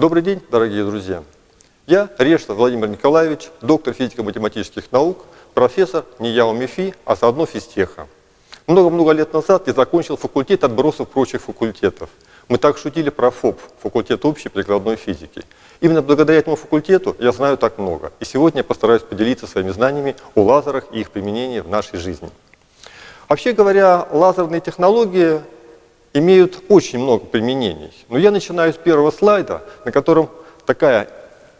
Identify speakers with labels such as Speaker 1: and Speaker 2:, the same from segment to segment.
Speaker 1: Добрый день, дорогие друзья! Я Решта Владимир Николаевич, доктор физико-математических наук, профессор НИЯО МИФИ, а заодно физтеха. Много-много лет назад я закончил факультет отбросов прочих факультетов. Мы так шутили про ФОП, факультет общей прикладной физики. Именно благодаря этому факультету я знаю так много. И сегодня я постараюсь поделиться своими знаниями о лазерах и их применении в нашей жизни. Вообще говоря, лазерные технологии имеют очень много применений. Но я начинаю с первого слайда, на котором такая,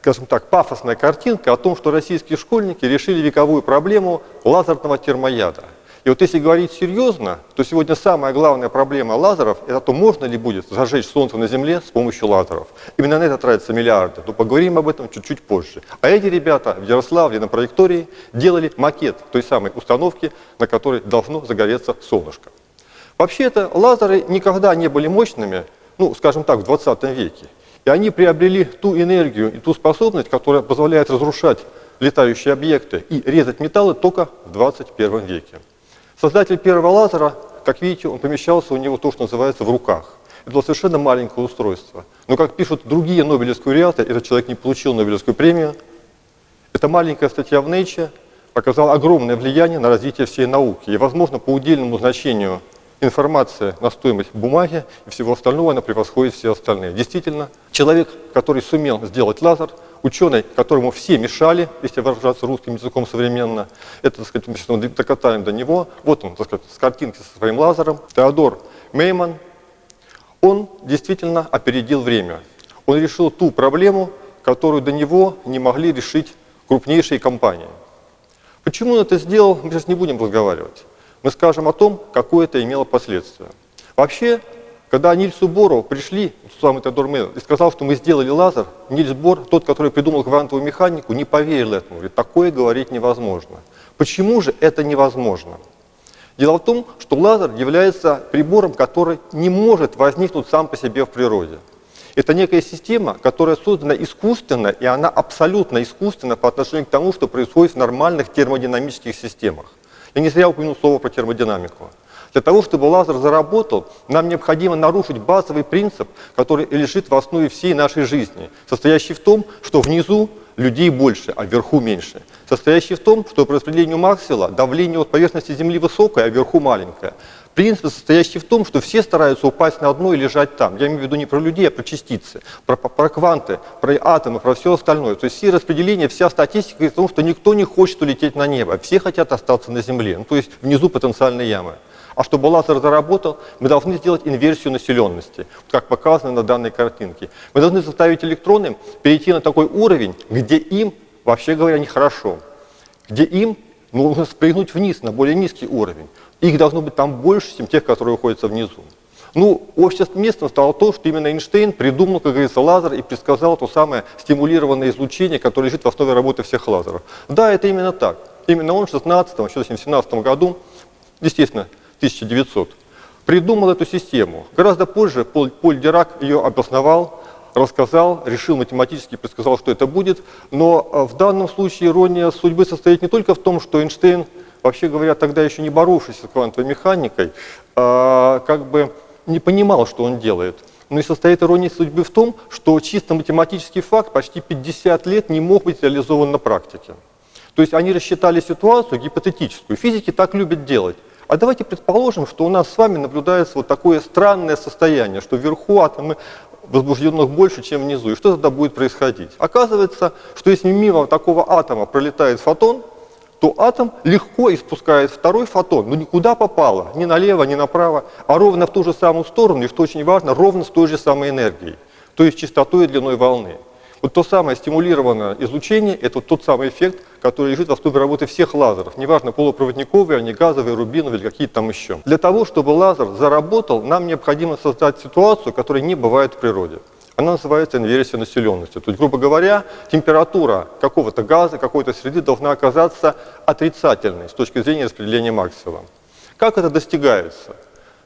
Speaker 1: скажем так, пафосная картинка о том, что российские школьники решили вековую проблему лазерного термояда. И вот если говорить серьезно, то сегодня самая главная проблема лазеров – это то, можно ли будет зажечь Солнце на Земле с помощью лазеров. Именно на это тратятся миллиарды. Но поговорим об этом чуть-чуть позже. А эти ребята в Ярославле на траектории делали макет той самой установки, на которой должно загореться солнышко. Вообще-то лазеры никогда не были мощными, ну, скажем так, в 20 веке. И они приобрели ту энергию и ту способность, которая позволяет разрушать летающие объекты и резать металлы только в 21 веке. Создатель первого лазера, как видите, он помещался у него то, что называется в руках. Это было совершенно маленькое устройство. Но, как пишут другие нобелевские лауреаты, этот человек не получил Нобелевскую премию. Эта маленькая статья в Nature оказала огромное влияние на развитие всей науки. И, возможно, по удельному значению информация на стоимость бумаги и всего остального, она превосходит все остальные. Действительно, человек, который сумел сделать лазер, ученый, которому все мешали, если выражаться русским языком современно, это, так сказать, мы докатаем до него, вот он, так сказать, с картинки со своим лазером, Теодор Мейман, он действительно опередил время. Он решил ту проблему, которую до него не могли решить крупнейшие компании. Почему он это сделал, мы сейчас не будем разговаривать мы скажем о том, какое это имело последствия. Вообще, когда Нильсу Бору пришли, самый Теодор Мейл, и сказал, что мы сделали лазер, Нильс Бор, тот, который придумал квантовую механику, не поверил этому. Говорит, такое говорить невозможно. Почему же это невозможно? Дело в том, что лазер является прибором, который не может возникнуть сам по себе в природе. Это некая система, которая создана искусственно, и она абсолютно искусственна по отношению к тому, что происходит в нормальных термодинамических системах. Я не зря упомянул слово про термодинамику. Для того, чтобы лазер заработал, нам необходимо нарушить базовый принцип, который лежит в основе всей нашей жизни, состоящий в том, что внизу людей больше, а вверху меньше. Состоящий в том, что по распределению Максвелла давление от поверхности Земли высокое, а вверху маленькое. Принцип состоящий в том, что все стараются упасть на дно и лежать там. Я имею в виду не про людей, а про частицы, про, про кванты, про атомы, про все остальное. То есть все распределения, вся статистика говорит о том, что никто не хочет улететь на небо, все хотят остаться на Земле, ну, то есть внизу потенциальной ямы. А чтобы лазер заработал, мы должны сделать инверсию населенности, как показано на данной картинке. Мы должны заставить электроны перейти на такой уровень, где им, вообще говоря, нехорошо, где им нужно спрыгнуть вниз на более низкий уровень. Их должно быть там больше, чем тех, которые находятся внизу. Ну, обществом стало то, что именно Эйнштейн придумал, как говорится, лазер и предсказал то самое стимулированное излучение, которое лежит в основе работы всех лазеров. Да, это именно так. Именно он в 16 еще в 17 году, естественно, 1900, придумал эту систему. Гораздо позже Поль, Поль Дирак ее обосновал, рассказал, решил математически, предсказал, что это будет. Но э, в данном случае ирония судьбы состоит не только в том, что Эйнштейн вообще говоря, тогда еще не боровшийся с квантовой механикой, а, как бы не понимал, что он делает. Но и состоит ирония судьбы в том, что чисто математический факт почти 50 лет не мог быть реализован на практике. То есть они рассчитали ситуацию гипотетическую. Физики так любят делать. А давайте предположим, что у нас с вами наблюдается вот такое странное состояние, что вверху атомы возбужденных больше, чем внизу. И что тогда будет происходить? Оказывается, что если мимо такого атома пролетает фотон, то атом легко испускает второй фотон, но никуда попало, ни налево, ни направо, а ровно в ту же самую сторону, и что очень важно, ровно с той же самой энергией, то есть частотой и длиной волны. Вот то самое стимулированное излучение – это тот самый эффект, который лежит в основе работы всех лазеров. Неважно, полупроводниковые, они газовые, рубиновые или какие-то там еще. Для того, чтобы лазер заработал, нам необходимо создать ситуацию, которая не бывает в природе. Она называется инверсия населенности. То есть, грубо говоря, температура какого-то газа, какой-то среды должна оказаться отрицательной с точки зрения распределения Максвелла. Как это достигается?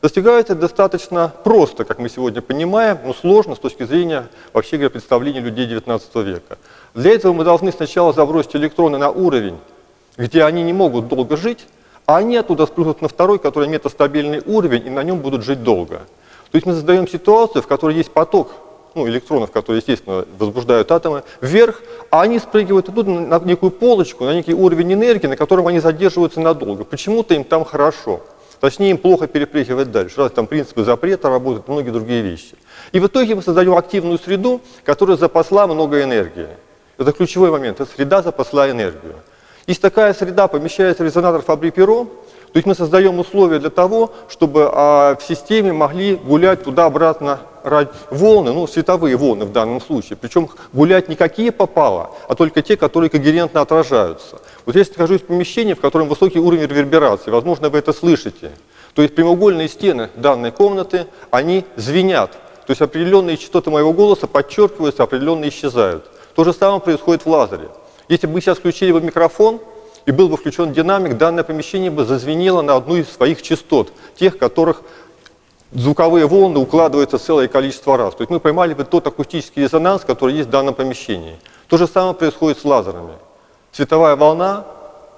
Speaker 1: Достигается достаточно просто, как мы сегодня понимаем, но сложно с точки зрения, вообще говоря, представления людей XIX века. Для этого мы должны сначала забросить электроны на уровень, где они не могут долго жить, А они оттуда спрыгнут на второй, который метастабильный уровень, и на нем будут жить долго. То есть мы создаем ситуацию, в которой есть поток ну, электронов, которые, естественно, возбуждают атомы, вверх, а они спрыгивают оттуда на некую полочку, на некий уровень энергии, на котором они задерживаются надолго. Почему-то им там хорошо. Точнее, им плохо перепрыгивать дальше. Раз там принципы запрета работают, многие другие вещи. И в итоге мы создаем активную среду, которая запасла много энергии. Это ключевой момент. Эта среда запасла энергию. Если такая среда помещается в резонатор Фабри-Перо, то есть мы создаем условия для того, чтобы а, в системе могли гулять туда-обратно волны, ну, световые волны в данном случае. Причем гулять не какие попало, а только те, которые когерентно отражаются. Вот здесь нахожусь в помещении, в котором высокий уровень реверберации. Возможно, вы это слышите. То есть прямоугольные стены данной комнаты, они звенят. То есть определенные частоты моего голоса подчеркиваются, определенные исчезают. То же самое происходит в лазере. Если бы мы сейчас включили бы микрофон, и был бы включен динамик, данное помещение бы зазвенело на одну из своих частот, тех, которых звуковые волны укладываются целое количество раз. То есть мы поймали бы тот акустический резонанс, который есть в данном помещении. То же самое происходит с лазерами. Световая волна,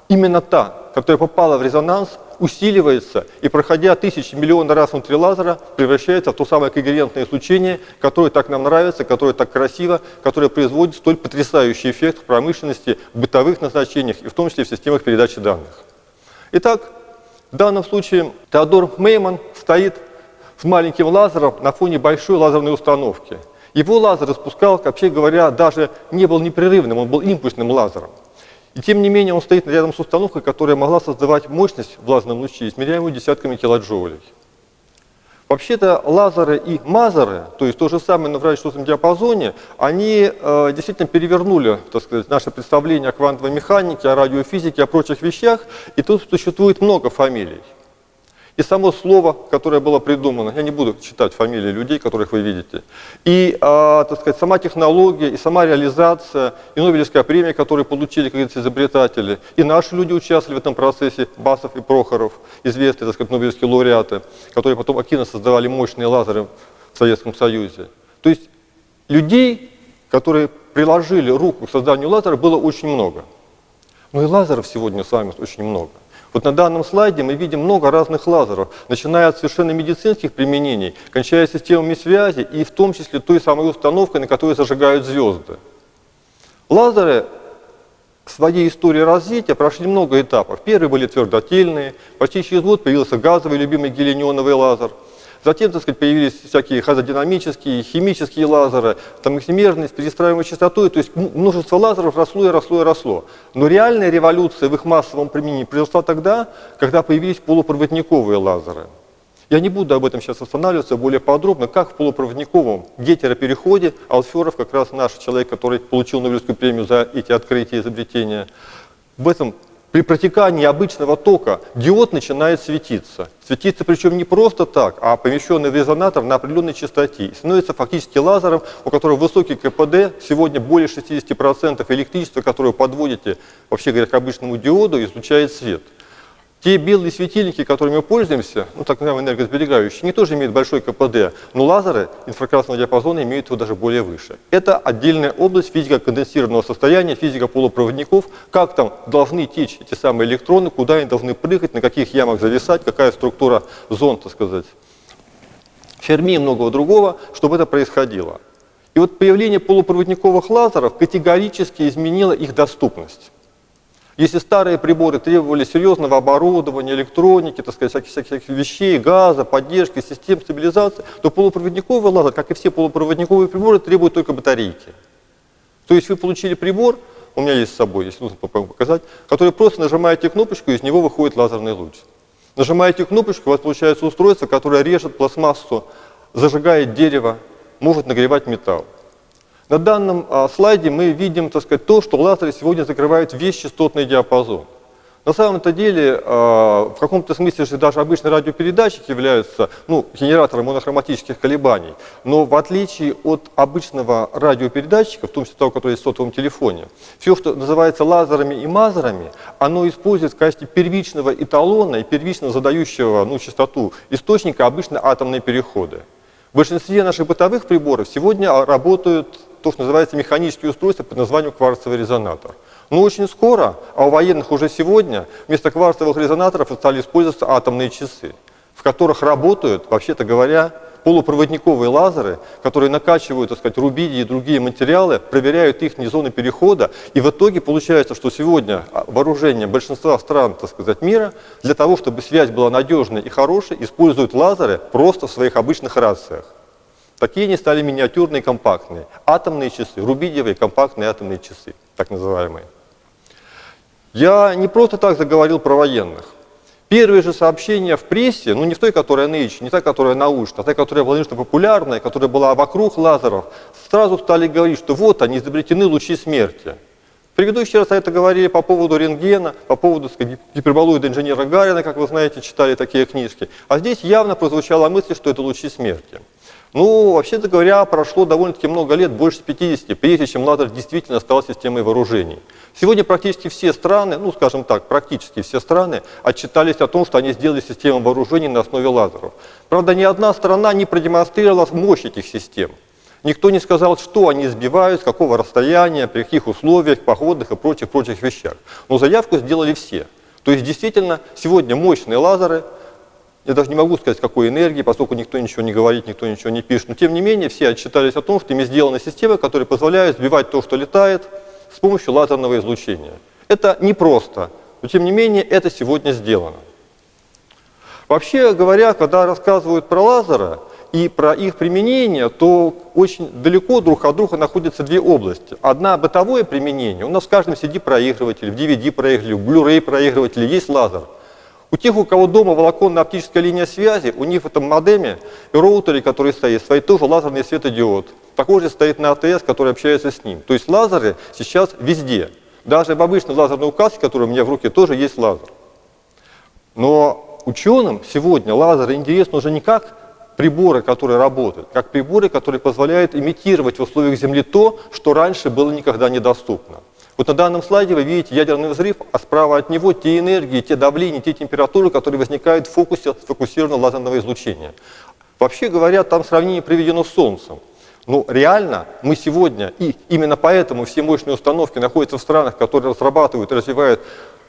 Speaker 1: именно та, которая попала в резонанс, усиливается и, проходя тысячи, миллионы раз внутри лазера, превращается в то самое когерентное излучение, которое так нам нравится, которое так красиво, которое производит столь потрясающий эффект в промышленности, в бытовых назначениях и в том числе в системах передачи данных. Итак, в данном случае Теодор Мейман стоит с маленьким лазером на фоне большой лазерной установки. Его лазер испускал, вообще говоря, даже не был непрерывным, он был импульсным лазером. И тем не менее он стоит рядом с установкой, которая могла создавать мощность в лазерном луче, измеряемую десятками килоджоулей. Вообще-то лазеры и мазеры, то есть то же самое на радиочастотном диапазоне, они э, действительно перевернули так сказать, наше представление о квантовой механике, о радиофизике, о прочих вещах, и тут существует много фамилий. И само слово, которое было придумано, я не буду читать фамилии людей, которых вы видите, и, а, так сказать, сама технология, и сама реализация, и Нобелевская премия, которую получили, как говорится, изобретатели, и наши люди участвовали в этом процессе, Басов и Прохоров, известные, так сказать, Нобелевские лауреаты, которые потом активно создавали мощные лазеры в Советском Союзе. То есть людей, которые приложили руку к созданию лазера, было очень много. Но и лазеров сегодня с вами очень много. Вот на данном слайде мы видим много разных лазеров, начиная от совершенно медицинских применений, кончая системами связи и в том числе той самой установкой, на которой зажигают звезды. Лазеры своей истории развития прошли много этапов. Первые были твердотельные, почти через год появился газовый любимый гелионовый лазер – Затем, так сказать, появились всякие хазодинамические, химические лазеры, там эксимерные, с перестраиваемой частотой, то есть множество лазеров росло и росло и росло. Но реальная революция в их массовом применении произошла тогда, когда появились полупроводниковые лазеры. Я не буду об этом сейчас останавливаться более подробно, как в полупроводниковом гетеропереходе Алферов, как раз наш человек, который получил Нобелевскую премию за эти открытия и изобретения, в этом при протекании обычного тока диод начинает светиться. Светиться причем не просто так, а помещенный в резонатор на определенной частоте. И становится фактически лазером, у которого высокий КПД, сегодня более 60% электричества, которое подводите, вообще говоря, к обычному диоду, излучает свет. Те белые светильники, которыми мы пользуемся, ну, так называемые энергосберегающие, они тоже имеют большой КПД, но лазеры инфракрасного диапазона имеют его даже более выше. Это отдельная область физика конденсированного состояния, физика полупроводников, как там должны течь эти самые электроны, куда они должны прыгать, на каких ямах зависать, какая структура зон, так сказать. Ферми и многого другого, чтобы это происходило. И вот появление полупроводниковых лазеров категорически изменило их доступность. Если старые приборы требовали серьезного оборудования, электроники, так сказать, всяких, всяких вещей, газа, поддержки, систем стабилизации, то полупроводниковый лазер, как и все полупроводниковые приборы, требует только батарейки. То есть вы получили прибор, у меня есть с собой, если нужно показать, который просто нажимаете кнопочку, из него выходит лазерный луч. Нажимаете кнопочку, у вас получается устройство, которое режет пластмассу, зажигает дерево, может нагревать металл. На данном а, слайде мы видим так сказать, то, что лазеры сегодня закрывают весь частотный диапазон. На самом-то деле, а, в каком-то смысле же даже обычный радиопередатчик является ну, генератором монохроматических колебаний. Но в отличие от обычного радиопередатчика, в том числе того, который есть в сотовом телефоне, все, что называется лазерами и мазерами, оно использует в качестве первичного эталона и первично задающего ну, частоту источника обычно атомные переходы. В большинстве наших бытовых приборов сегодня работают то, что называется механические устройства под названием кварцевый резонатор. Но очень скоро, а у военных уже сегодня, вместо кварцевых резонаторов стали использоваться атомные часы, в которых работают, вообще-то говоря, полупроводниковые лазеры, которые накачивают, так сказать, рубидии и другие материалы, проверяют их зоны перехода, и в итоге получается, что сегодня вооружение большинства стран, так сказать, мира, для того, чтобы связь была надежной и хорошей, используют лазеры просто в своих обычных рациях. Такие они стали миниатюрные, компактные. Атомные часы, рубидиевые компактные атомные часы, так называемые. Я не просто так заговорил про военных. Первые же сообщения в прессе, ну не в той, которая Nature, не та, которая научная, а та, которая была конечно, популярная, которая была вокруг лазеров, сразу стали говорить, что вот они изобретены лучи смерти. Предыдущий раз это говорили по поводу рентгена, по поводу гиперболоида инженера Гарина, как вы знаете, читали такие книжки. А здесь явно прозвучала мысль, что это лучи смерти. Ну, вообще-то говоря, прошло довольно-таки много лет, больше 50, прежде чем лазер действительно стал системой вооружений. Сегодня практически все страны, ну, скажем так, практически все страны отчитались о том, что они сделали систему вооружений на основе лазеров. Правда, ни одна страна не продемонстрировала мощь этих систем. Никто не сказал, что они сбивают, с какого расстояния, при каких условиях, походных и прочих-прочих вещах. Но заявку сделали все. То есть, действительно, сегодня мощные лазеры я даже не могу сказать, какой энергии, поскольку никто ничего не говорит, никто ничего не пишет. Но тем не менее, все отчитались о том, что ими сделаны системы, которые позволяют сбивать то, что летает, с помощью лазерного излучения. Это непросто, но тем не менее это сегодня сделано. Вообще говоря, когда рассказывают про лазеры и про их применение, то очень далеко друг от друга находятся две области. Одна бытовое применение. У нас в каждом CD-проигрывателе, в DVD-проигрывателе, в Blu-ray проигрывателе есть лазер – у тех, у кого дома волоконно-оптическая линия связи, у них в этом модеме и роутере, который стоит, стоит тоже лазерный светодиод. Такой же стоит на АТС, который общается с ним. То есть лазеры сейчас везде. Даже в обычной лазерной указке, которая у меня в руке, тоже есть лазер. Но ученым сегодня лазеры интересны уже не как приборы, которые работают, как приборы, которые позволяют имитировать в условиях Земли то, что раньше было никогда недоступно. Вот на данном слайде вы видите ядерный взрыв, а справа от него те энергии, те давления, те температуры, которые возникают в фокусе сфокусированного лазерного излучения. Вообще говоря, там сравнение приведено с Солнцем. Но реально мы сегодня, и именно поэтому все мощные установки находятся в странах, которые разрабатывают и развивают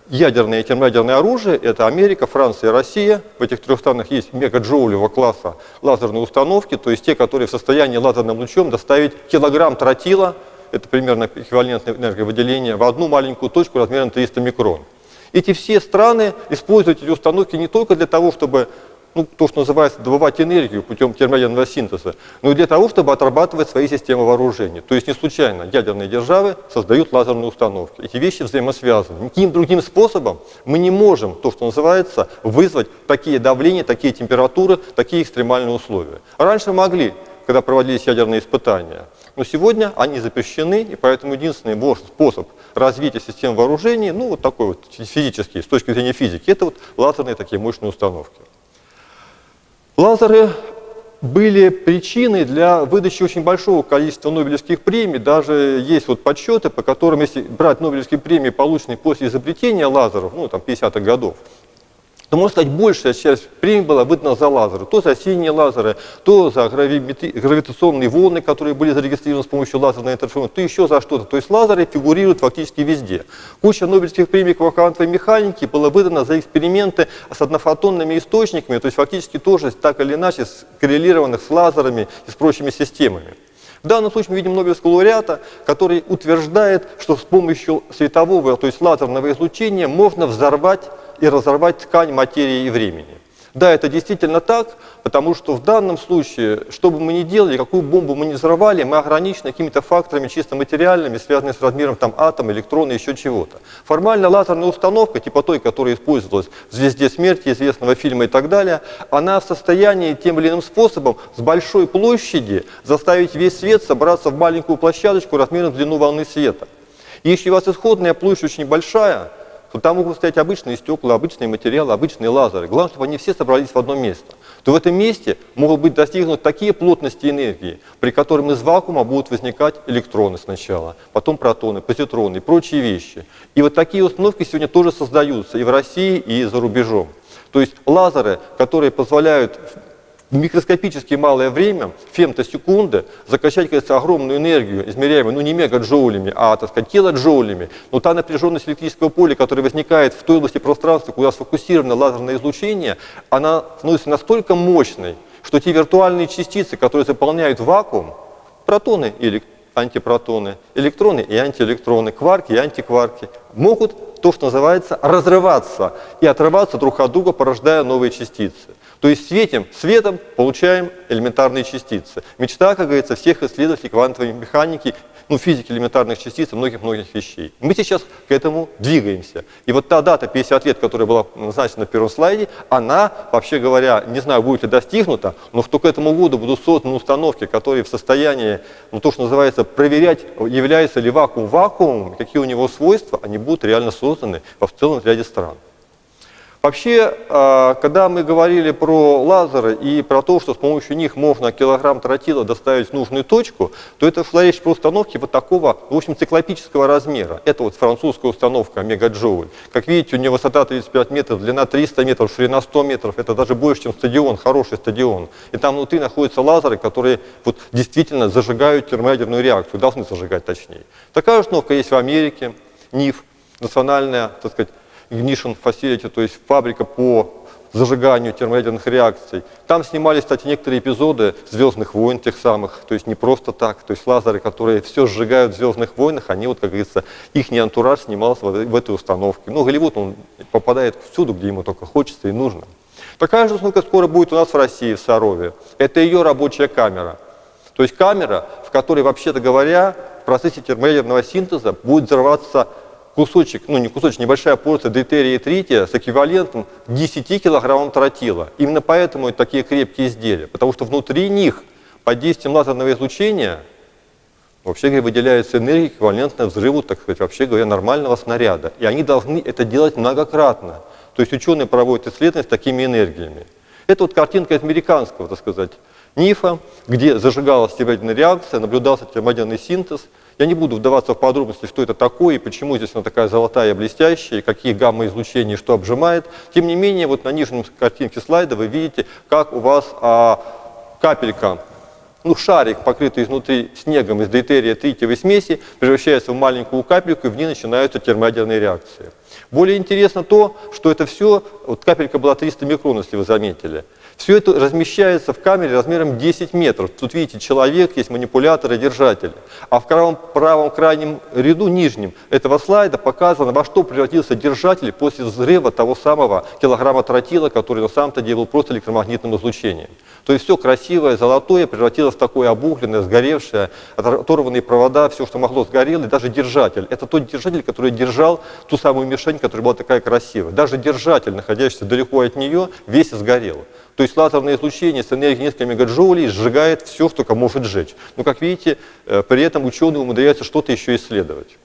Speaker 1: ядерное и термоядерное оружие, это Америка, Франция Россия. В этих трех странах есть мегаджоулевого класса лазерные установки, то есть те, которые в состоянии лазерным лучом доставить килограмм тротила это примерно эквивалентное энерговыделение, в одну маленькую точку размером 300 микрон. Эти все страны используют эти установки не только для того, чтобы ну, то, что называется, добывать энергию путем термоядерного синтеза, но и для того, чтобы отрабатывать свои системы вооружения. То есть не случайно ядерные державы создают лазерные установки. Эти вещи взаимосвязаны. Никаким другим способом мы не можем, то, что называется, вызвать такие давления, такие температуры, такие экстремальные условия. Раньше могли, когда проводились ядерные испытания. Но сегодня они запрещены, и поэтому единственный способ развития систем вооружений, ну вот такой вот физический, с точки зрения физики, это вот лазерные такие мощные установки. Лазеры были причиной для выдачи очень большого количества Нобелевских премий. Даже есть вот подсчеты, по которым, если брать Нобелевские премии, полученные после изобретения лазеров, ну там 50-х годов, то, можно сказать, большая часть премий была выдана за лазеры. То за синие лазеры, то за гравитационные волны, которые были зарегистрированы с помощью лазерной интерференции, то еще за что-то. То есть лазеры фигурируют фактически везде. Куча Нобелевских премий квантовой механике была выдана за эксперименты с однофотонными источниками, то есть фактически тоже так или иначе коррелированных с лазерами и с прочими системами. В данном случае мы видим Нобелевского лауреата, который утверждает, что с помощью светового, то есть лазерного излучения можно взорвать и разорвать ткань материи и времени. Да, это действительно так, потому что в данном случае, что бы мы ни делали, какую бомбу мы ни взорвали, мы ограничены какими-то факторами чисто материальными, связанными с размером там, атома, электрона, еще чего-то. Формально лазерная установка, типа той, которая использовалась в «Звезде смерти», известного фильма и так далее, она в состоянии тем или иным способом с большой площади заставить весь свет собраться в маленькую площадочку размером в длину волны света. Если у вас исходная площадь очень большая, то там могут стоять обычные стекла, обычные материалы, обычные лазеры. Главное, чтобы они все собрались в одно место. То в этом месте могут быть достигнуты такие плотности энергии, при которых из вакуума будут возникать электроны сначала, потом протоны, позитроны и прочие вещи. И вот такие установки сегодня тоже создаются и в России, и за рубежом. То есть лазеры, которые позволяют микроскопически малое время, фемтосекунды, закачать, кажется, огромную энергию, измеряемую, ну не мегаджоулями, а, так сказать, килоджоулями, но та напряженность электрического поля, которая возникает в той области пространства, куда сфокусировано лазерное излучение, она становится настолько мощной, что те виртуальные частицы, которые заполняют вакуум, протоны или антипротоны, электроны и антиэлектроны, кварки и антикварки, могут то, что называется, разрываться и отрываться друг от друга, порождая новые частицы. То есть светим светом получаем элементарные частицы. Мечта, как говорится, всех исследователей квантовой механики, ну, физики элементарных частиц и многих-многих вещей. Мы сейчас к этому двигаемся. И вот та дата 50 лет, которая была назначена на первом слайде, она, вообще говоря, не знаю, будет ли достигнута, но что к этому году будут созданы установки, которые в состоянии, ну, то, что называется, проверять, является ли вакуум вакуумом, какие у него свойства, они будут реально созданы во в целом ряде стран. Вообще, а, когда мы говорили про лазеры и про то, что с помощью них можно килограмм тротила доставить в нужную точку, то это шла речь про установки вот такого, в общем, циклопического размера. Это вот французская установка мегаджоуль. Как видите, у нее высота 35 метров, длина 300 метров, ширина 100 метров. Это даже больше, чем стадион, хороший стадион. И там внутри находятся лазеры, которые вот действительно зажигают термоядерную реакцию, должны зажигать точнее. Такая установка есть в Америке, НИФ, национальная, так сказать, ignition facility, то есть фабрика по зажиганию термоядерных реакций. Там снимались, кстати, некоторые эпизоды «Звездных войн» тех самых, то есть не просто так. То есть лазеры, которые все сжигают в «Звездных войнах», они, вот, как говорится, их не антураж снимался в, этой установке. Ну, Голливуд, он попадает всюду, где ему только хочется и нужно. Такая же установка скоро будет у нас в России, в Сарове. Это ее рабочая камера. То есть камера, в которой, вообще-то говоря, в процессе термоядерного синтеза будет взрываться кусочек, ну не кусочек, небольшая порция дейтерия и трития с эквивалентом 10 килограммам тротила. Именно поэтому это такие крепкие изделия, потому что внутри них под действием лазерного излучения вообще говоря, выделяется энергия, эквивалентная взрыву, так сказать, вообще говоря, нормального снаряда. И они должны это делать многократно. То есть ученые проводят исследования с такими энергиями. Это вот картинка из американского, так сказать, НИФа, где зажигалась термоядерная реакция, наблюдался термоядерный синтез – я не буду вдаваться в подробности, что это такое, и почему здесь она такая золотая, блестящая, и какие гамма-излучения, что обжимает. Тем не менее, вот на нижнем картинке слайда вы видите, как у вас а, капелька, ну, шарик, покрытый изнутри снегом из дейтерия тритиевой смеси, превращается в маленькую капельку, и в ней начинаются термоядерные реакции. Более интересно то, что это все, вот капелька была 300 микрон, если вы заметили. Все это размещается в камере размером 10 метров. Тут видите, человек, есть манипулятор и держатель. А в правом, правом крайнем ряду, нижнем, этого слайда показано, во что превратился держатель после взрыва того самого килограмма тротила, который на самом-то деле был просто электромагнитным излучением. То есть все красивое, золотое превратилось в такое обугленное, сгоревшее, оторванные провода, все, что могло, сгорело, и даже держатель. Это тот держатель, который держал ту самую которая была такая красивая. Даже держатель, находящийся далеко от нее, весь сгорел. То есть лазерное излучение с энергией несколько мегаджоулей сжигает все, что может сжечь. Но, как видите, э, при этом ученые умудряются что-то еще исследовать.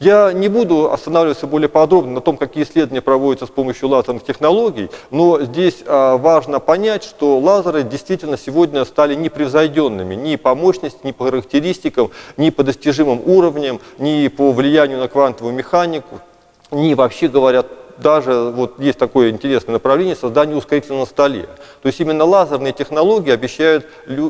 Speaker 1: Я не буду останавливаться более подробно на том, какие исследования проводятся с помощью лазерных технологий, но здесь а, важно понять, что лазеры действительно сегодня стали непревзойденными ни по мощности, ни по характеристикам, ни по достижимым уровням, ни по влиянию на квантовую механику, ни вообще говорят даже вот есть такое интересное направление создания ускорителя на столе. То есть именно лазерные технологии обещают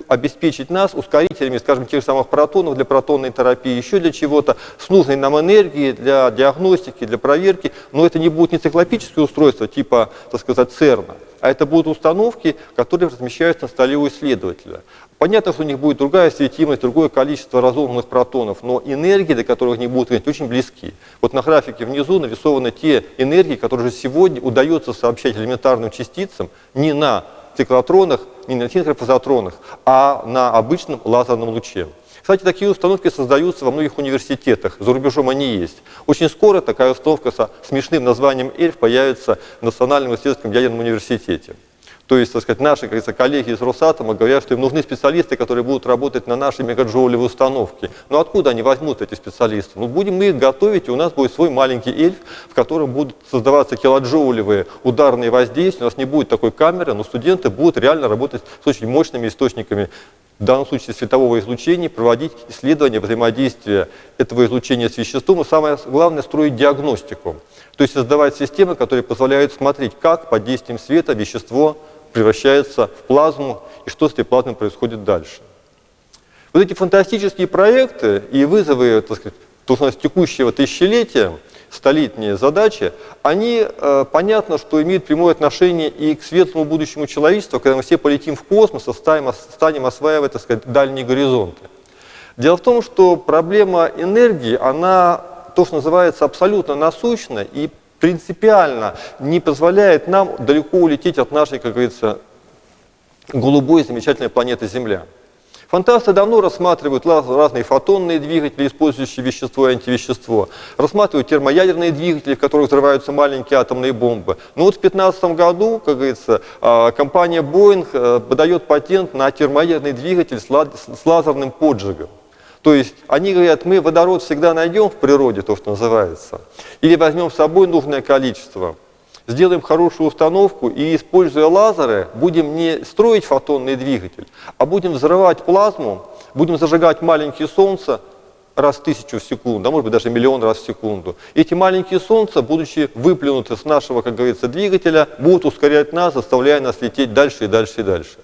Speaker 1: обеспечить нас ускорителями, скажем, тех же самых протонов для протонной терапии, еще для чего-то, с нужной нам энергией для диагностики, для проверки. Но это не будет не циклопические устройства типа, так сказать, ЦЕРНа, а это будут установки, которые размещаются на столе у исследователя. Понятно, что у них будет другая светимость, другое количество разогнанных протонов, но энергии, до которых они будут иметь, очень близки. Вот на графике внизу нарисованы те энергии, которые же сегодня удается сообщать элементарным частицам не на циклотронах, не на синхропозотронах, а на обычном лазерном луче. Кстати, такие установки создаются во многих университетах, за рубежом они есть. Очень скоро такая установка со смешным названием «Эльф» появится в Национальном исследовательском ядерном университете. То есть, так сказать, наши как коллеги из Росатома говорят, что им нужны специалисты, которые будут работать на нашей мегаджоулевой установке. Но откуда они возьмут эти специалисты? Ну, будем мы их готовить, и у нас будет свой маленький эльф, в котором будут создаваться килоджоулевые ударные воздействия. У нас не будет такой камеры, но студенты будут реально работать с очень мощными источниками в данном случае светового излучения, проводить исследования взаимодействия этого излучения с веществом, и самое главное, строить диагностику. То есть создавать системы, которые позволяют смотреть, как под действием света вещество превращается в плазму, и что с этой плазмой происходит дальше. Вот эти фантастические проекты и вызовы, так сказать, то, у нас текущего тысячелетия, столетние задачи, они, э, понятно, что имеют прямое отношение и к светлому будущему человечества, когда мы все полетим в космос и станем, станем осваивать, так сказать, дальние горизонты. Дело в том, что проблема энергии, она, то, что называется, абсолютно насущна и принципиально не позволяет нам далеко улететь от нашей, как говорится, голубой замечательной планеты Земля. Фантасты давно рассматривают разные фотонные двигатели, использующие вещество и антивещество, рассматривают термоядерные двигатели, в которых взрываются маленькие атомные бомбы. Но вот в 2015 году, как говорится, а, компания Boeing э, подает патент на термоядерный двигатель с лазерным поджигом. То есть они говорят, мы водород всегда найдем в природе, то, что называется, или возьмем с собой нужное количество сделаем хорошую установку и, используя лазеры, будем не строить фотонный двигатель, а будем взрывать плазму, будем зажигать маленькие солнца раз в тысячу в секунду, а может быть даже миллион раз в секунду. Эти маленькие солнца, будучи выплюнуты с нашего, как говорится, двигателя, будут ускорять нас, заставляя нас лететь дальше и дальше и дальше.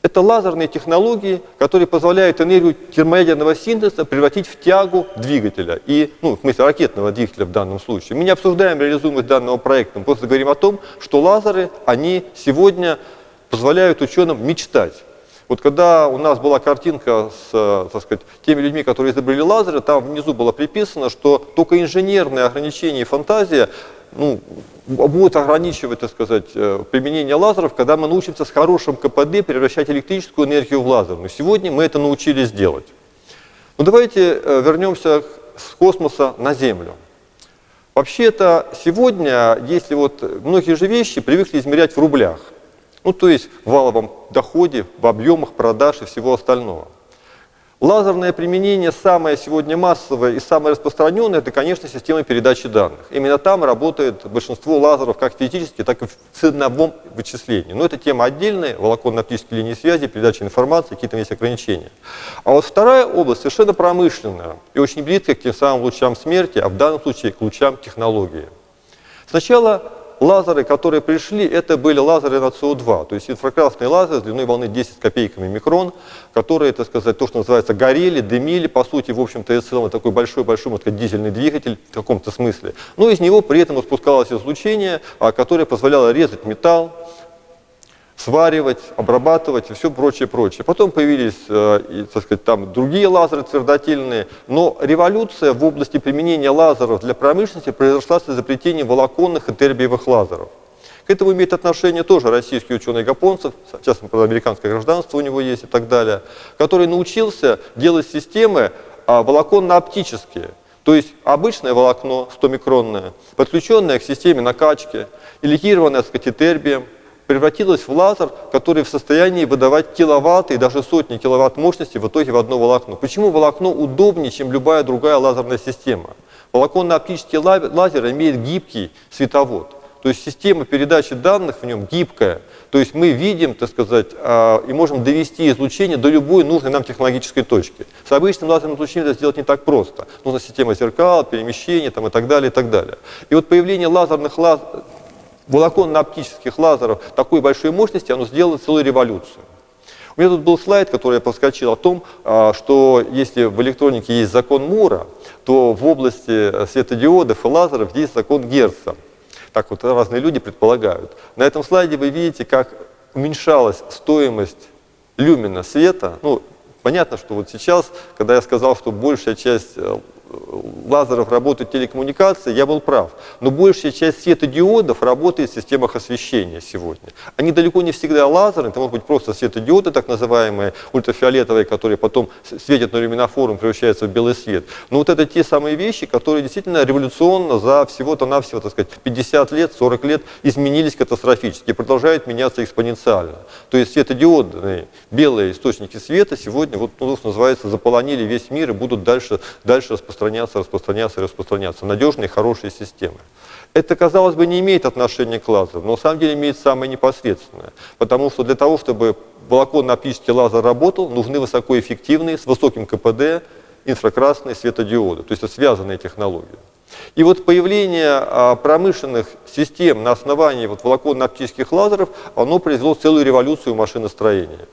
Speaker 1: Это лазерные технологии, которые позволяют энергию термоядерного синтеза превратить в тягу двигателя, и, ну, в смысле ракетного двигателя в данном случае. Мы не обсуждаем реализуемость данного проекта, мы просто говорим о том, что лазеры, они сегодня позволяют ученым мечтать. Вот когда у нас была картинка с так сказать, теми людьми, которые изобрели лазеры, там внизу было приписано, что только инженерные ограничения и фантазия ну, будет ограничивать, так сказать, э, применение лазеров, когда мы научимся с хорошим КПД превращать электрическую энергию в лазерную. Сегодня мы это научились делать. Но давайте э, вернемся с космоса на Землю. Вообще-то сегодня, если вот многие же вещи привыкли измерять в рублях, ну то есть в валовом доходе, в объемах продаж и всего остального. Лазерное применение самое сегодня массовое и самое распространенное, это, конечно, система передачи данных. Именно там работает большинство лазеров как физически, так и в ценовом вычислении. Но это тема отдельная, волоконно-оптические линии связи, передача информации, какие-то есть ограничения. А вот вторая область совершенно промышленная и очень близкая к тем самым лучам смерти, а в данном случае к лучам технологии. Сначала лазеры, которые пришли, это были лазеры на СО2, то есть инфракрасные лазеры с длиной волны 10 с копейками микрон, которые, так сказать, то, что называется, горели, дымили, по сути, в общем-то, и целом такой большой-большой, можно дизельный двигатель в каком-то смысле. Но из него при этом спускалось излучение, а, которое позволяло резать металл, сваривать, обрабатывать и все прочее, прочее. Потом появились, э, так сказать, там другие лазеры твердотельные, но революция в области применения лазеров для промышленности произошла с изобретением волоконных и тербиевых лазеров. К этому имеет отношение тоже российский ученый Гапонцев, сейчас американское гражданство у него есть и так далее, который научился делать системы а, волоконно-оптические. То есть обычное волокно 100-микронное, подключенное к системе накачки, элегированное с катетербием, превратилась в лазер, который в состоянии выдавать киловатты и даже сотни киловатт мощности в итоге в одно волокно. Почему волокно удобнее, чем любая другая лазерная система? Волоконно-оптический лазер имеет гибкий световод. То есть система передачи данных в нем гибкая. То есть мы видим, так сказать, а, и можем довести излучение до любой нужной нам технологической точки. С обычным лазерным излучением это сделать не так просто. Нужна система зеркал, перемещения там, и так далее, и так далее. И вот появление лазерных лаз волоконно-оптических лазеров такой большой мощности, оно сделало целую революцию. У меня тут был слайд, который я проскочил о том, а, что если в электронике есть закон Мура, то в области светодиодов и лазеров есть закон Герца. Так вот разные люди предполагают. На этом слайде вы видите, как уменьшалась стоимость люмина света. Ну, понятно, что вот сейчас, когда я сказал, что большая часть э, лазеров работают телекоммуникации, я был прав. Но большая часть светодиодов работает в системах освещения сегодня. Они далеко не всегда лазеры, это могут быть просто светодиоды, так называемые, ультрафиолетовые, которые потом светят на люминофорум, превращаются в белый свет. Но вот это те самые вещи, которые действительно революционно за всего-то навсего, так сказать, 50 лет, 40 лет изменились катастрофически и продолжают меняться экспоненциально. То есть светодиодные белые источники света сегодня, вот, ну, называется, заполонили весь мир и будут дальше, дальше распространяться распространяться, распространяться, распространяться. Надежные, хорошие системы. Это, казалось бы, не имеет отношения к лазеру, но на самом деле имеет самое непосредственное. Потому что для того, чтобы волоконно-оптический лазер работал, нужны высокоэффективные, с высоким КПД, инфракрасные светодиоды. То есть это связанные технологии. И вот появление а, промышленных систем на основании вот волоконно-оптических лазеров, оно произвело целую революцию машиностроения.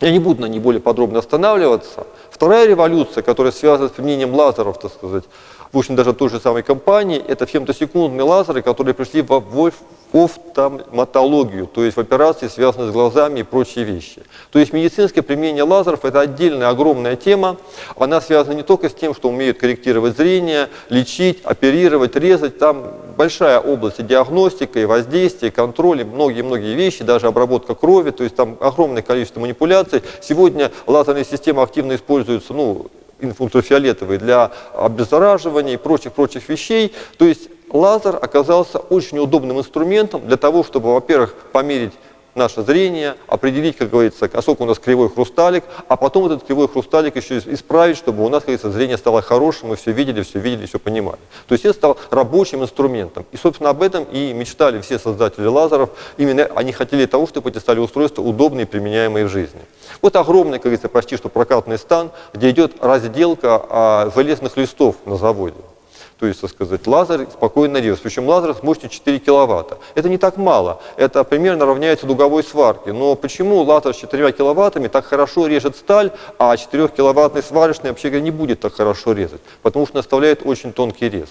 Speaker 1: Я не буду на ней более подробно останавливаться. Вторая революция, которая связана с применением лазеров, так сказать, в общем, даже той же самой компании, это фемтосекундные лазеры, которые пришли в офтальматологию, то есть в операции, связанные с глазами и прочие вещи. То есть медицинское применение лазеров – это отдельная огромная тема. Она связана не только с тем, что умеют корректировать зрение, лечить, оперировать, резать. Там большая область и диагностика, и контроль, и многие-многие вещи, даже обработка крови. То есть там огромное количество манипуляций. Сегодня лазерные системы активно используются ну, ультрафиолетовые для обеззараживания и прочих-прочих вещей. То есть лазер оказался очень удобным инструментом для того, чтобы, во-первых, померить наше зрение, определить, как говорится, насколько у нас кривой хрусталик, а потом этот кривой хрусталик еще исправить, чтобы у нас, как говорится, зрение стало хорошим, мы все видели, все видели, все понимали. То есть это стал рабочим инструментом. И, собственно, об этом и мечтали все создатели лазеров. Именно они хотели того, чтобы эти стали устройства удобные применяемые в жизни. Вот огромный, как говорится, почти что прокатный стан, где идет разделка а, железных листов на заводе то есть, так сказать, лазер спокойно режет. Причем лазер с мощностью 4 киловатта. Это не так мало, это примерно равняется дуговой сварке. Но почему лазер с 4 киловаттами так хорошо режет сталь, а 4-киловаттный сварочный вообще говоря, не будет так хорошо резать? Потому что наставляет очень тонкий рез.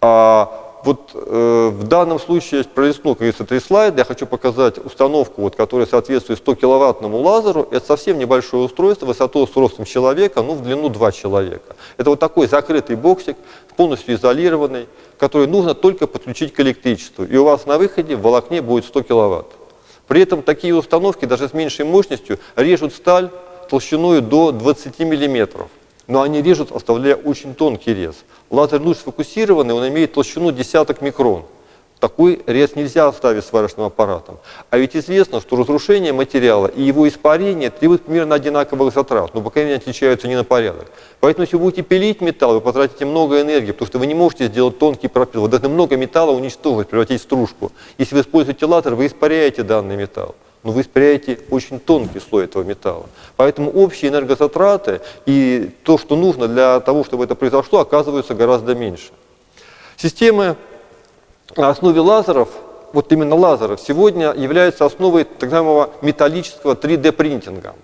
Speaker 1: А, вот э, в данном случае я пролистнул, как говорится, три слайда. Я хочу показать установку, вот, которая соответствует 100 киловаттному лазеру. Это совсем небольшое устройство, высоту с ростом человека, ну в длину 2 человека. Это вот такой закрытый боксик, полностью изолированный, который нужно только подключить к электричеству. И у вас на выходе в волокне будет 100 киловатт. При этом такие установки даже с меньшей мощностью режут сталь толщиной до 20 миллиметров но они режут, оставляя очень тонкий рез. Лазер луч сфокусированный, он имеет толщину десяток микрон. Такой рез нельзя оставить сварочным аппаратом. А ведь известно, что разрушение материала и его испарение требуют примерно одинаковых затрат, но пока они отличаются не на порядок. Поэтому если вы будете пилить металл, вы потратите много энергии, потому что вы не можете сделать тонкий пропил. Вы должны много металла уничтожить, превратить в стружку. Если вы используете лазер, вы испаряете данный металл но вы испаряете очень тонкий слой этого металла. Поэтому общие энергозатраты и то, что нужно для того, чтобы это произошло, оказываются гораздо меньше. Системы на основе лазеров, вот именно лазеров, сегодня являются основой так называемого металлического 3D-принтинга.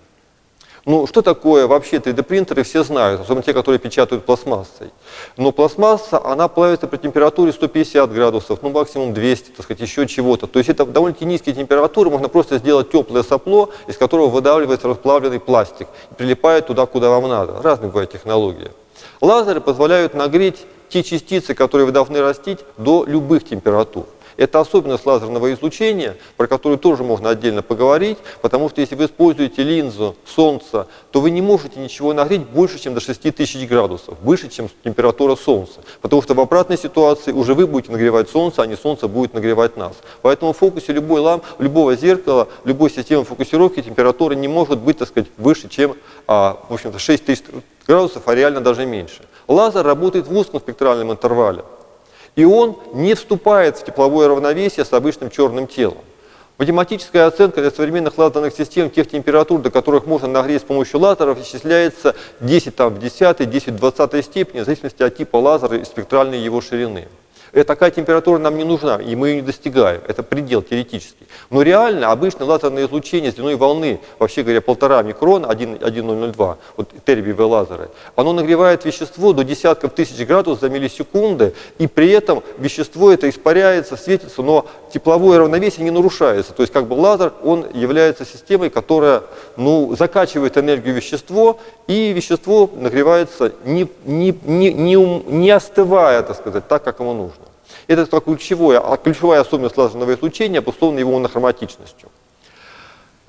Speaker 1: Ну, что такое вообще 3D-принтеры, все знают, особенно те, которые печатают пластмассой. Но пластмасса, она плавится при температуре 150 градусов, ну, максимум 200, так сказать, еще чего-то. То есть это довольно-таки низкие температуры, можно просто сделать теплое сопло, из которого выдавливается расплавленный пластик, прилипает туда, куда вам надо. Разные бывают технологии. Лазеры позволяют нагреть те частицы, которые вы должны растить, до любых температур. Это особенность лазерного излучения, про которую тоже можно отдельно поговорить, потому что если вы используете линзу Солнца, то вы не можете ничего нагреть больше, чем до 6000 градусов, выше, чем температура Солнца. Потому что в обратной ситуации уже вы будете нагревать Солнце, а не Солнце будет нагревать нас. Поэтому в фокусе любой ламп, любого зеркала, любой системы фокусировки температура не может быть, так сказать, выше, чем а, в общем-то, 6000 градусов, а реально даже меньше. Лазер работает в узком спектральном интервале и он не вступает в тепловое равновесие с обычным черным телом. Математическая оценка для современных лазерных систем тех температур, до которых можно нагреть с помощью лазеров, исчисляется 10 там, в 10, 10 в 20 степени, в зависимости от типа лазера и спектральной его ширины. И такая температура нам не нужна, и мы ее не достигаем. Это предел теоретический. Но реально обычное лазерное излучение с длиной волны, вообще говоря, полтора микрона, 1,002, вот тербиевые лазеры, оно нагревает вещество до десятков тысяч градусов за миллисекунды, и при этом вещество это испаряется, светится, но тепловое равновесие не нарушается. То есть как бы лазер, он является системой, которая ну, закачивает энергию вещество, и вещество нагревается не, не, не, не, не остывая, так сказать, так, как ему нужно. Это ключевое, а ключевая особенность лазерного излучения обусловлена его монохроматичностью.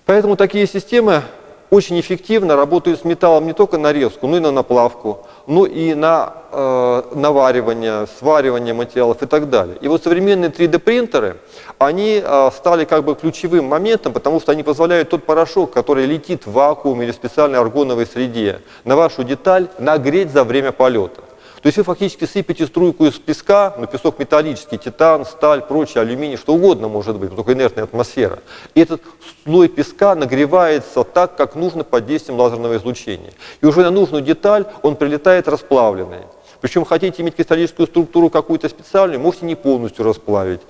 Speaker 1: Поэтому такие системы очень эффективно работают с металлом не только на резку, но и на наплавку, но и на э, наваривание, сваривание материалов и так далее. И вот современные 3D-принтеры, они э, стали как бы ключевым моментом, потому что они позволяют тот порошок, который летит в вакууме или специальной аргоновой среде, на вашу деталь нагреть за время полета. То есть вы фактически сыпете струйку из песка, но песок металлический, титан, сталь, прочее, алюминий, что угодно может быть, только инертная атмосфера. И этот слой песка нагревается так, как нужно под действием лазерного излучения. И уже на нужную деталь он прилетает расплавленный. Причем хотите иметь кристаллическую структуру какую-то специальную, можете не полностью расплавить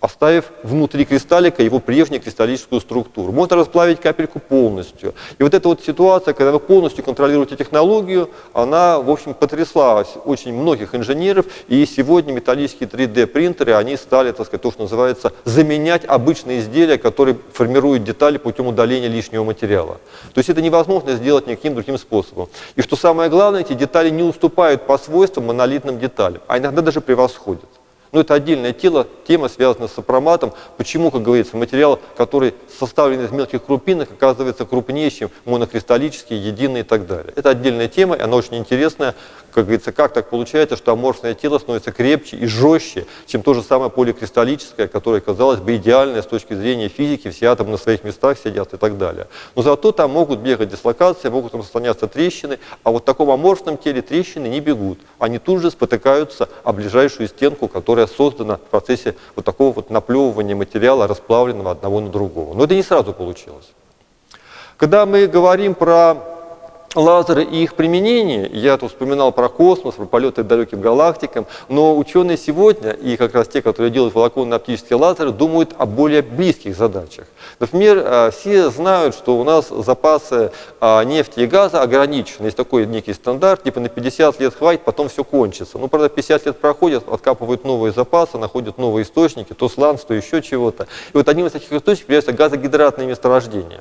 Speaker 1: оставив внутри кристаллика его прежнюю кристаллическую структуру. Можно расплавить капельку полностью. И вот эта вот ситуация, когда вы полностью контролируете технологию, она, в общем, потрясла очень многих инженеров, и сегодня металлические 3D-принтеры, они стали, так сказать, то, что называется, заменять обычные изделия, которые формируют детали путем удаления лишнего материала. То есть это невозможно сделать никаким другим способом. И что самое главное, эти детали не уступают по свойствам монолитным деталям, а иногда даже превосходят. Но это отдельное тело, тема связана с сопроматом. Почему, как говорится, материал, который составлен из мелких крупинок, оказывается чем монокристаллический, единый и так далее. Это отдельная тема, и она очень интересная как говорится, как так получается, что аморфное тело становится крепче и жестче, чем то же самое поликристаллическое, которое, казалось бы, идеальное с точки зрения физики, все атомы на своих местах сидят и так далее. Но зато там могут бегать дислокации, могут там распространяться трещины, а вот в таком аморфном теле трещины не бегут. Они тут же спотыкаются о ближайшую стенку, которая создана в процессе вот такого вот наплевывания материала, расплавленного одного на другого. Но это не сразу получилось. Когда мы говорим про лазеры и их применение, я тут вспоминал про космос, про полеты далеким галактикам, но ученые сегодня, и как раз те, которые делают волоконно-оптические лазеры, думают о более близких задачах. Например, а, все знают, что у нас запасы а, нефти и газа ограничены. Есть такой некий стандарт, типа на 50 лет хватит, потом все кончится. Ну, правда, 50 лет проходят, откапывают новые запасы, находят новые источники, то сланц, то еще чего-то. И вот одним из таких источников являются газогидратные месторождения.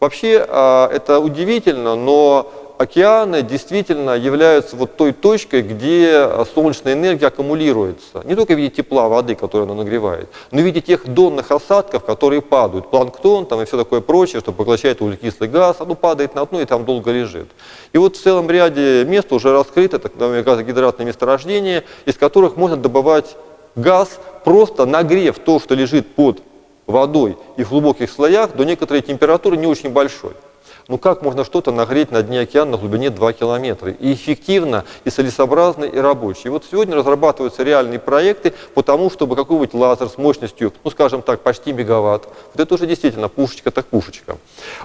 Speaker 1: Вообще а, это удивительно, но океаны действительно являются вот той точкой, где солнечная энергия аккумулируется. Не только в виде тепла воды, которую она нагревает, но и в виде тех донных осадков, которые падают. Планктон там, и все такое прочее, что поглощает углекислый газ, оно падает на дно и там долго лежит. И вот в целом ряде мест уже раскрыто так называемые газогидратные месторождения, из которых можно добывать газ, просто нагрев то, что лежит под водой и в глубоких слоях до некоторой температуры не очень большой. Ну как можно что-то нагреть на дне океана на глубине 2 километра? И эффективно, и целесообразно, и рабочий. И вот сегодня разрабатываются реальные проекты по тому, чтобы какой-нибудь лазер с мощностью, ну скажем так, почти мегаватт, вот это уже действительно пушечка так пушечка,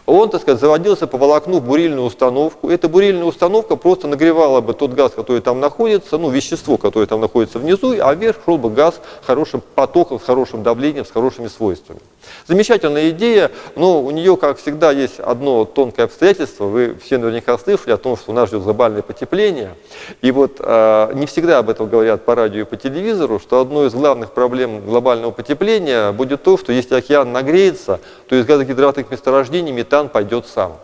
Speaker 1: он, так сказать, заводился по волокну в бурильную установку. Эта бурильная установка просто нагревала бы тот газ, который там находится, ну вещество, которое там находится внизу, а вверх шел бы газ хорошим потоком, с хорошим давлением, с хорошими свойствами. Замечательная идея, но у нее, как всегда, есть одно тонкое обстоятельство. Вы все наверняка слышали о том, что нас ждет глобальное потепление. И вот э, не всегда об этом говорят по радио и по телевизору, что одной из главных проблем глобального потепления будет то, что если океан нагреется, то из газогидратных месторождений метан пойдет сам.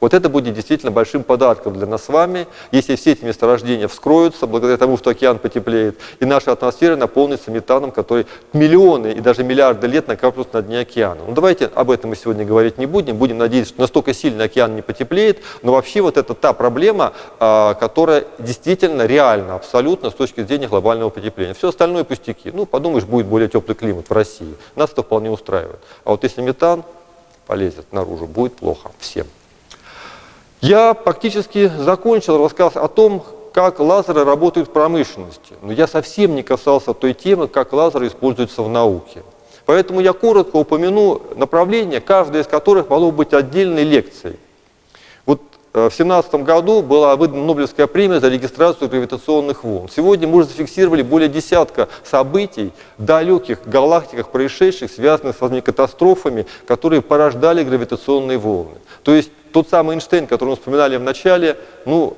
Speaker 1: Вот это будет действительно большим подарком для нас с вами, если все эти месторождения вскроются, благодаря тому, что океан потеплеет, и наша атмосфера наполнится метаном, который миллионы и даже миллиарды лет накапливаются на дне океана. Ну давайте об этом мы сегодня говорить не будем, будем надеяться, что настолько сильно океан не потеплеет, но вообще вот это та проблема, а, которая действительно реальна абсолютно с точки зрения глобального потепления. Все остальное пустяки. Ну подумаешь, будет более теплый климат в России. Нас это вполне устраивает. А вот если метан полезет наружу, будет плохо всем. Я практически закончил рассказ о том, как лазеры работают в промышленности. Но я совсем не касался той темы, как лазеры используются в науке. Поэтому я коротко упомяну направления, каждая из которых могло быть отдельной лекцией. Э, в 2017 году была выдана Нобелевская премия за регистрацию гравитационных волн. Сегодня мы уже зафиксировали более десятка событий в далеких галактиках, происшедших, связанных с катастрофами, которые порождали гравитационные волны. То есть тот самый Эйнштейн, который мы вспоминали в начале, ну,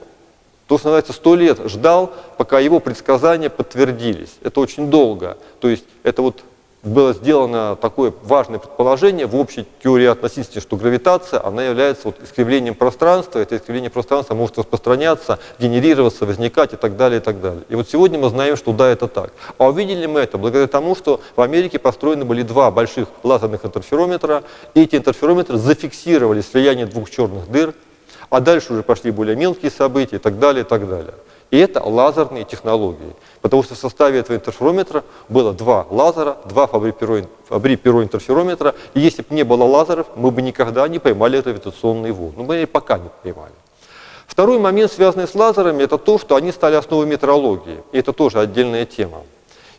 Speaker 1: то, что называется, сто лет ждал, пока его предсказания подтвердились. Это очень долго. То есть это вот было сделано такое важное предположение в общей теории относительности, что гравитация, она является вот искривлением пространства, это искривление пространства может распространяться, генерироваться, возникать и так далее, и так далее. И вот сегодня мы знаем, что да, это так. А увидели мы это благодаря тому, что в Америке построены были два больших лазерных интерферометра, и эти интерферометры зафиксировали слияние двух черных дыр, а дальше уже пошли более мелкие события и так далее, и так далее. И это лазерные технологии. Потому что в составе этого интерферометра было два лазера, два фабри-перо интерферометра. И если бы не было лазеров, мы бы никогда не поймали гравитационные волны. Ну, мы пока не поймали. Второй момент, связанный с лазерами, это то, что они стали основой метрологии. И это тоже отдельная тема.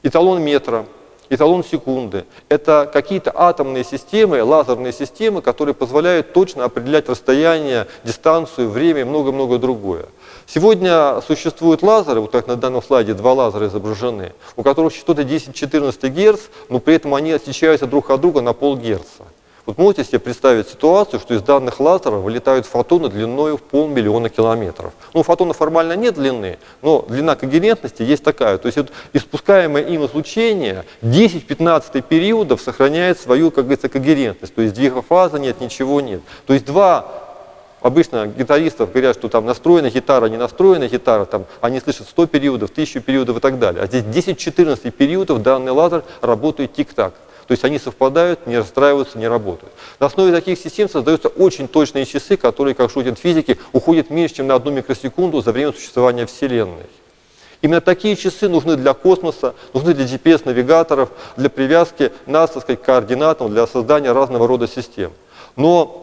Speaker 1: Эталон метра эталон секунды. Это какие-то атомные системы, лазерные системы, которые позволяют точно определять расстояние, дистанцию, время и много-много другое. Сегодня существуют лазеры, вот как на данном слайде два лазера изображены, у которых частоты 10-14 Гц, но при этом они отличаются друг от друга на полгерца. Вот можете себе представить ситуацию, что из данных лазеров вылетают фотоны длиной в полмиллиона километров. Ну, фотона формально нет длины, но длина когерентности есть такая. То есть вот, испускаемое им излучение 10-15 периодов сохраняет свою, как говорится, когерентность. То есть двига фазы нет, ничего нет. То есть два Обычно гитаристов говорят, что там настроена гитара, не настроена гитара, там, они слышат 100 периодов, 1000 периодов и так далее. А здесь 10-14 периодов данный лазер работает тик-так. То есть они совпадают, не расстраиваются, не работают. На основе таких систем создаются очень точные часы, которые, как шутят физики, уходят меньше, чем на одну микросекунду за время существования Вселенной. Именно такие часы нужны для космоса, нужны для GPS-навигаторов, для привязки нас, так сказать, к координатам, для создания разного рода систем. Но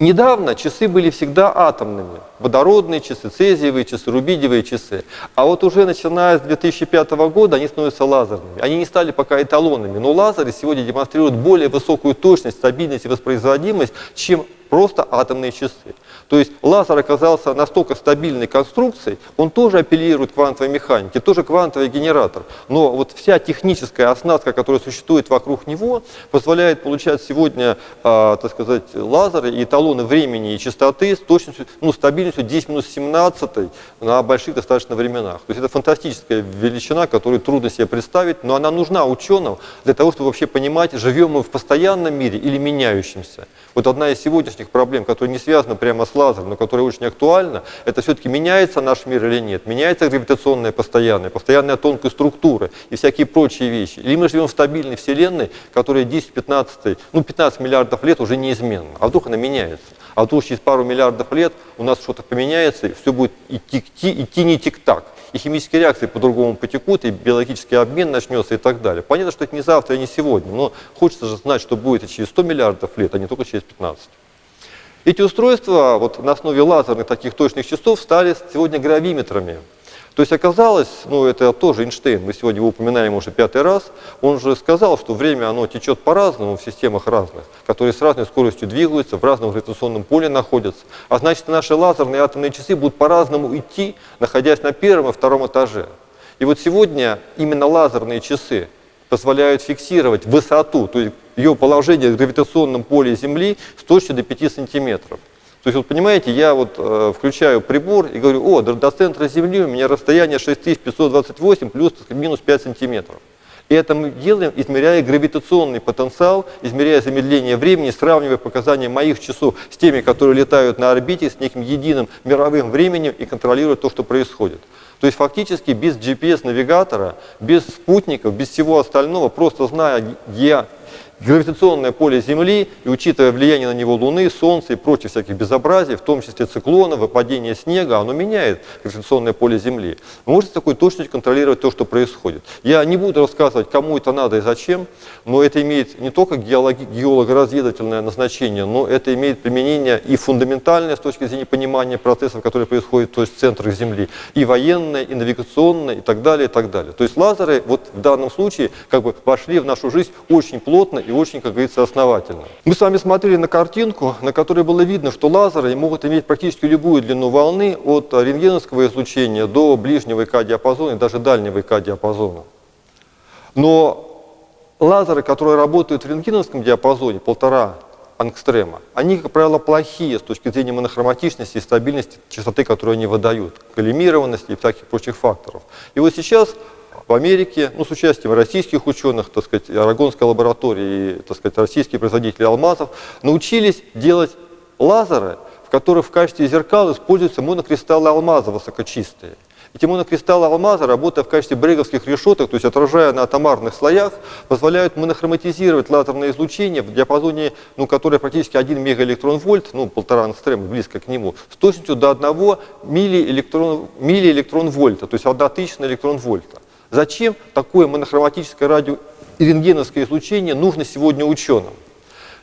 Speaker 1: Недавно часы были всегда атомными. Водородные часы, цезиевые часы, рубидиевые часы. А вот уже начиная с 2005 года они становятся лазерными. Они не стали пока эталонными, но лазеры сегодня демонстрируют более высокую точность, стабильность и воспроизводимость, чем просто атомные часы. То есть лазер оказался настолько стабильной конструкцией, он тоже апеллирует квантовой механике, тоже квантовый генератор. Но вот вся техническая оснастка, которая существует вокруг него, позволяет получать сегодня, э, так сказать, лазеры и эталоны времени и частоты с точностью, ну, стабильностью 10 минус 17 на больших достаточно временах. То есть это фантастическая величина, которую трудно себе представить, но она нужна ученым для того, чтобы вообще понимать, живем мы в постоянном мире или меняющемся. Вот одна из сегодняшних проблем, которая не связана прямо с лазером, но которая очень актуальна, это все-таки меняется наш мир или нет, меняется гравитационная постоянная, постоянная тонкая структура и всякие прочие вещи. Или мы живем в стабильной Вселенной, которая 10-15, ну 15 миллиардов лет уже неизменна, а вдруг она меняется. А вдруг через пару миллиардов лет у нас что-то поменяется, и все будет идти, идти, идти не тик-так и химические реакции по-другому потекут, и биологический обмен начнется и так далее. Понятно, что это не завтра и не сегодня, но хочется же знать, что будет и через 100 миллиардов лет, а не только через 15. Эти устройства вот, на основе лазерных таких точных часов стали сегодня гравиметрами. То есть оказалось, ну это тоже Эйнштейн, мы сегодня его упоминаем уже пятый раз, он же сказал, что время оно течет по-разному в системах разных, которые с разной скоростью двигаются, в разном гравитационном поле находятся. А значит, наши лазерные атомные часы будут по-разному идти, находясь на первом и втором этаже. И вот сегодня именно лазерные часы позволяют фиксировать высоту, то есть ее положение в гравитационном поле Земли с точностью до 5 сантиметров. То есть, вот понимаете, я вот э, включаю прибор и говорю, о, до, до центра Земли у меня расстояние 6528 плюс минус 5 сантиметров. И это мы делаем, измеряя гравитационный потенциал, измеряя замедление времени, сравнивая показания моих часов с теми, которые летают на орбите, с неким единым мировым временем и контролируют то, что происходит. То есть фактически без GPS-навигатора, без спутников, без всего остального, просто зная, где гравитационное поле Земли, и учитывая влияние на него Луны, Солнца и прочих всяких безобразий, в том числе циклона, выпадение снега, оно меняет гравитационное поле Земли. Вы можете с такой точностью контролировать то, что происходит. Я не буду рассказывать, кому это надо и зачем, но это имеет не только геолого-разведывательное назначение, но это имеет применение и фундаментальное с точки зрения понимания процессов, которые происходят то есть в центрах Земли, и военное, и навигационное, и так далее, и так далее. То есть лазеры вот в данном случае как бы вошли в нашу жизнь очень плотно и очень, как говорится, основательно. Мы с вами смотрели на картинку, на которой было видно, что лазеры могут иметь практически любую длину волны от рентгеновского излучения до ближнего ИК-диапазона и даже дальнего ИК-диапазона. Но лазеры, которые работают в рентгеновском диапазоне, полтора ангстрема, они, как правило, плохие с точки зрения монохроматичности и стабильности частоты, которую они выдают, коллимированности и всяких прочих факторов. И вот сейчас в Америке, ну, с участием российских ученых, так сказать, Арагонской лаборатории, и, так сказать, российские производители алмазов, научились делать лазеры, в которых в качестве зеркал используются монокристаллы алмаза высокочистые. Эти монокристаллы алмаза, работая в качестве бреговских решеток, то есть отражая на атомарных слоях, позволяют монохроматизировать лазерное излучение в диапазоне, ну, которое практически 1 мегаэлектрон-вольт, ну, полтора ангстрема, близко к нему, с точностью до 1 миллиэлектрон, миллиэлектрон-вольта, то есть 1 тысячная электрон-вольта. Зачем такое монохроматическое радио и рентгеновское излучение нужно сегодня ученым?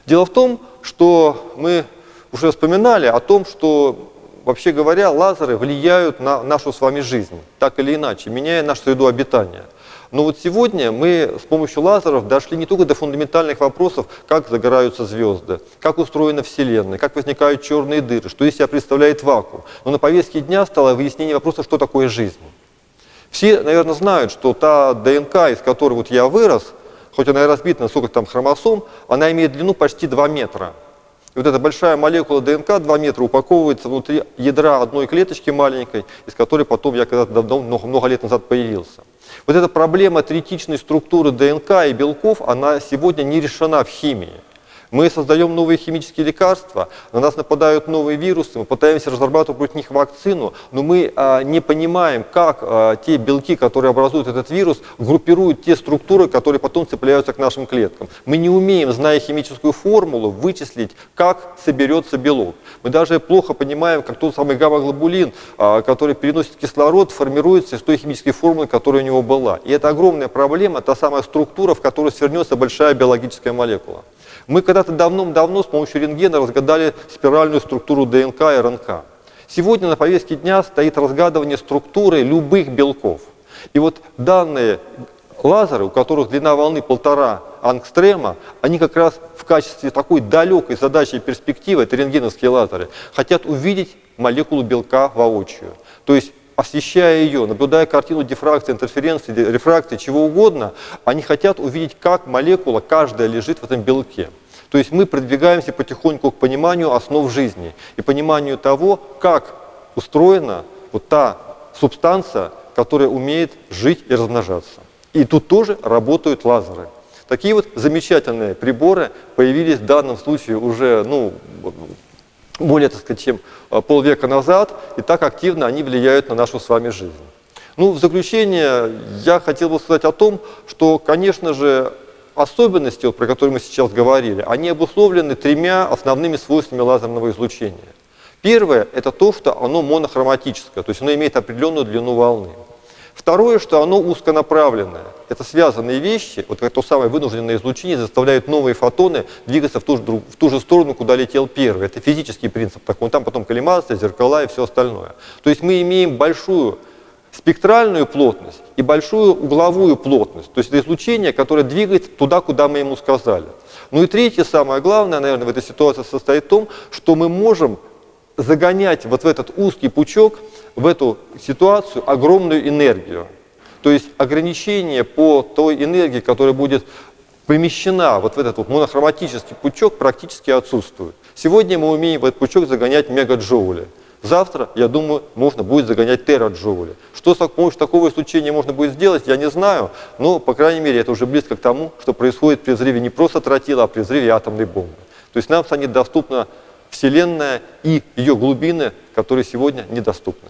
Speaker 1: Дело в том, что мы уже вспоминали о том, что, вообще говоря, лазеры влияют на нашу с вами жизнь, так или иначе, меняя нашу среду обитания. Но вот сегодня мы с помощью лазеров дошли не только до фундаментальных вопросов, как загораются звезды, как устроена Вселенная, как возникают черные дыры, что из себя представляет вакуум. Но на повестке дня стало выяснение вопроса, что такое жизнь. Все, наверное, знают, что та ДНК, из которой вот я вырос, хоть она и разбита на сколько там хромосом, она имеет длину почти 2 метра. И вот эта большая молекула ДНК 2 метра упаковывается внутри ядра одной клеточки маленькой, из которой потом я когда-то давно, много, много лет назад появился. Вот эта проблема третичной структуры ДНК и белков, она сегодня не решена в химии. Мы создаем новые химические лекарства, на нас нападают новые вирусы, мы пытаемся разрабатывать против них вакцину, но мы а, не понимаем, как а, те белки, которые образуют этот вирус, группируют те структуры, которые потом цепляются к нашим клеткам. Мы не умеем, зная химическую формулу, вычислить, как соберется белок. Мы даже плохо понимаем, как тот самый гамма-глобулин, а, который переносит кислород, формируется из той химической формулы, которая у него была. И это огромная проблема, та самая структура, в которую свернется большая биологическая молекула. Мы когда-то давно-давно с помощью рентгена разгадали спиральную структуру ДНК и РНК. Сегодня на повестке дня стоит разгадывание структуры любых белков. И вот данные лазеры, у которых длина волны полтора ангстрема, они как раз в качестве такой далекой задачи и перспективы, это рентгеновские лазеры, хотят увидеть молекулу белка воочию. То есть освещая ее, наблюдая картину дифракции, интерференции, рефракции, чего угодно, они хотят увидеть, как молекула каждая лежит в этом белке. То есть мы продвигаемся потихоньку к пониманию основ жизни и пониманию того, как устроена вот та субстанция, которая умеет жить и размножаться. И тут тоже работают лазеры. Такие вот замечательные приборы появились в данном случае уже ну, более, так сказать, чем а, полвека назад, и так активно они влияют на нашу с вами жизнь. Ну, в заключение я хотел бы сказать о том, что, конечно же, особенности, про которые мы сейчас говорили, они обусловлены тремя основными свойствами лазерного излучения. Первое – это то, что оно монохроматическое, то есть оно имеет определенную длину волны. Второе, что оно узконаправленное. Это связанные вещи, вот как то самое вынужденное излучение заставляет новые фотоны двигаться в ту, же, в ту же сторону, куда летел первый. Это физический принцип. Такой. Там потом коллимация, зеркала и все остальное. То есть мы имеем большую спектральную плотность и большую угловую плотность. То есть это излучение, которое двигается туда, куда мы ему сказали. Ну и третье, самое главное, наверное, в этой ситуации состоит в том, что мы можем загонять вот в этот узкий пучок, в эту ситуацию огромную энергию. То есть ограничение по той энергии, которая будет помещена вот в этот вот монохроматический пучок, практически отсутствует. Сегодня мы умеем в этот пучок загонять мегаджоули. Завтра, я думаю, можно будет загонять тераджоули. Что с помощью такого излучения можно будет сделать, я не знаю, но, по крайней мере, это уже близко к тому, что происходит при взрыве не просто тротила, а при взрыве атомной бомбы. То есть нам станет доступна Вселенная и ее глубины, которые сегодня недоступны.